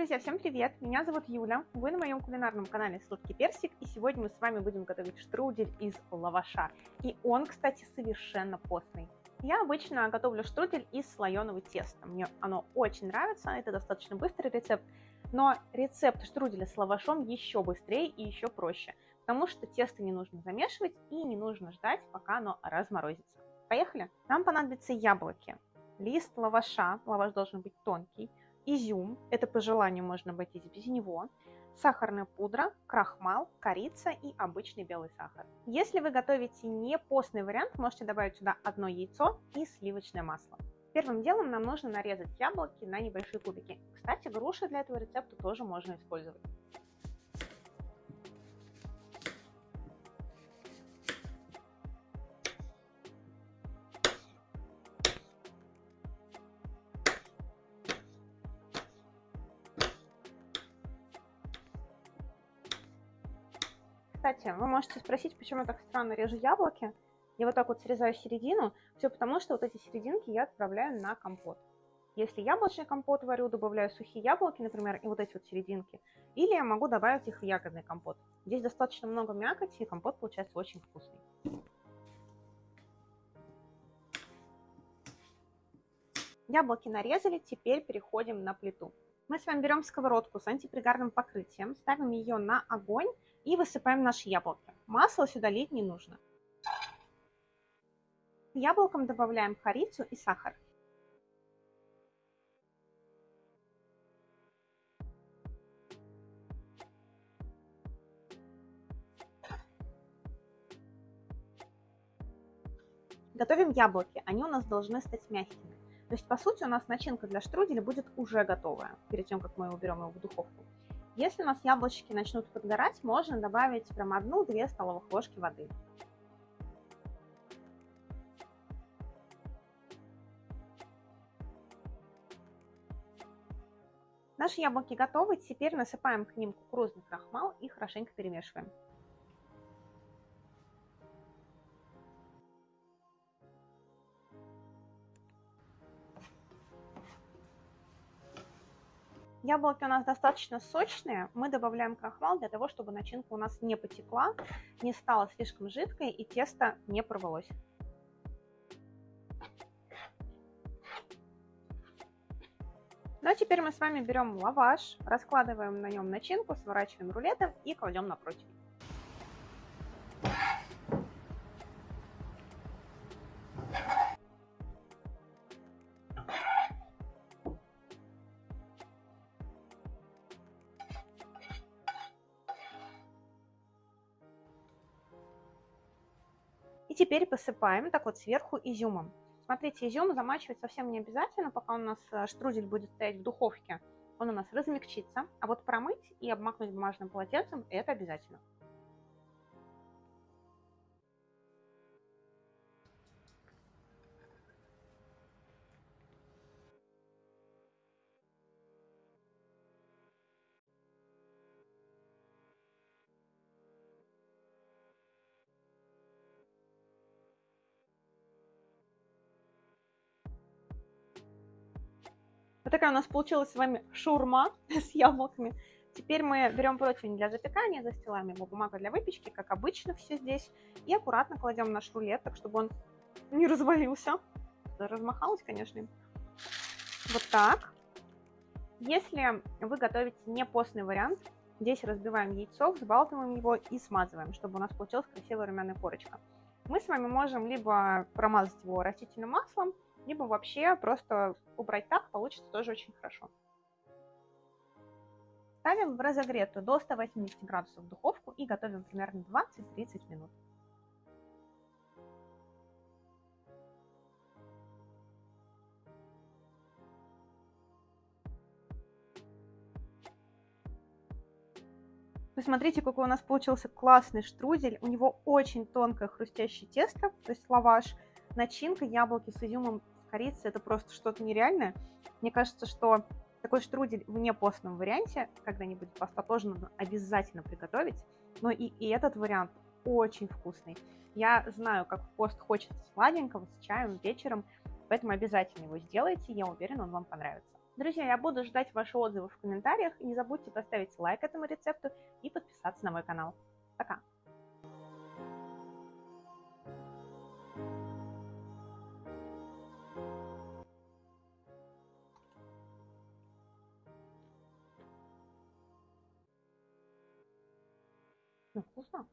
Друзья, всем привет! Меня зовут Юля, вы на моем кулинарном канале Сладкий Персик, и сегодня мы с вами будем готовить штрудель из лаваша. И он, кстати, совершенно постный. Я обычно готовлю штрудель из слоеного теста. Мне оно очень нравится, это достаточно быстрый рецепт, но рецепт штруделя с лавашом еще быстрее и еще проще, потому что тесто не нужно замешивать и не нужно ждать, пока оно разморозится. Поехали! Нам понадобятся яблоки, лист лаваша, лаваш должен быть тонкий, изюм, это по желанию можно обойтись без него, сахарная пудра, крахмал, корица и обычный белый сахар. Если вы готовите не постный вариант, можете добавить сюда одно яйцо и сливочное масло. Первым делом нам нужно нарезать яблоки на небольшие кубики. Кстати, груши для этого рецепта тоже можно использовать. Кстати, вы можете спросить, почему я так странно режу яблоки. Я вот так вот срезаю середину. Все потому, что вот эти серединки я отправляю на компот. Если яблочный компот варю, добавляю сухие яблоки, например, и вот эти вот серединки. Или я могу добавить их в ягодный компот. Здесь достаточно много мякоти, и компот получается очень вкусный. Яблоки нарезали, теперь переходим на плиту. Мы с вами берем сковородку с антипригарным покрытием, ставим ее на огонь и высыпаем наши яблоки. Масло сюда лить не нужно. К яблокам добавляем корицу и сахар. Готовим яблоки, они у нас должны стать мягкими. То есть, по сути, у нас начинка для штруделя будет уже готовая, перед тем, как мы уберем его в духовку. Если у нас яблочки начнут подгорать, можно добавить прям одну-две столовых ложки воды. Наши яблоки готовы, теперь насыпаем к ним кукурузный крахмал и хорошенько перемешиваем. Яблоки у нас достаточно сочные. Мы добавляем крахмал для того, чтобы начинка у нас не потекла, не стала слишком жидкой и тесто не порвалось. Ну а теперь мы с вами берем лаваш, раскладываем на нем начинку, сворачиваем рулетом и кладем на противень. И теперь посыпаем так вот сверху изюмом. Смотрите, изюм замачивать совсем не обязательно, пока у нас э, штрудель будет стоять в духовке. Он у нас размягчится. А вот промыть и обмакнуть бумажным полотенцем – это обязательно. Вот такая у нас получилась с вами шурма с яблоками. Теперь мы берем противень для запекания, застилаем его бумагой для выпечки, как обычно все здесь, и аккуратно кладем наш рулет, так чтобы он не развалился. Размахалась, конечно. Вот так. Если вы готовите не постный вариант, здесь разбиваем яйцо, взбалтываем его и смазываем, чтобы у нас получилась красивая румяная корочка. Мы с вами можем либо промазать его растительным маслом, либо вообще просто убрать так, получится тоже очень хорошо. Ставим в разогретую до 180 градусов духовку и готовим примерно 20-30 минут. Посмотрите, какой у нас получился классный штрудель. У него очень тонкое хрустящее тесто, то есть лаваш. Начинка яблоки с изюмом корицы это просто что-то нереальное. Мне кажется, что такой штрудель в непостном варианте когда-нибудь поста тоже нужно обязательно приготовить. Но и, и этот вариант очень вкусный. Я знаю, как в пост хочется сладенького, с чаем, вечером, поэтому обязательно его сделайте, я уверена, он вам понравится. Друзья, я буду ждать ваши отзывы в комментариях. Не забудьте поставить лайк этому рецепту и подписаться на мой канал. Пока! Ну, вкусно.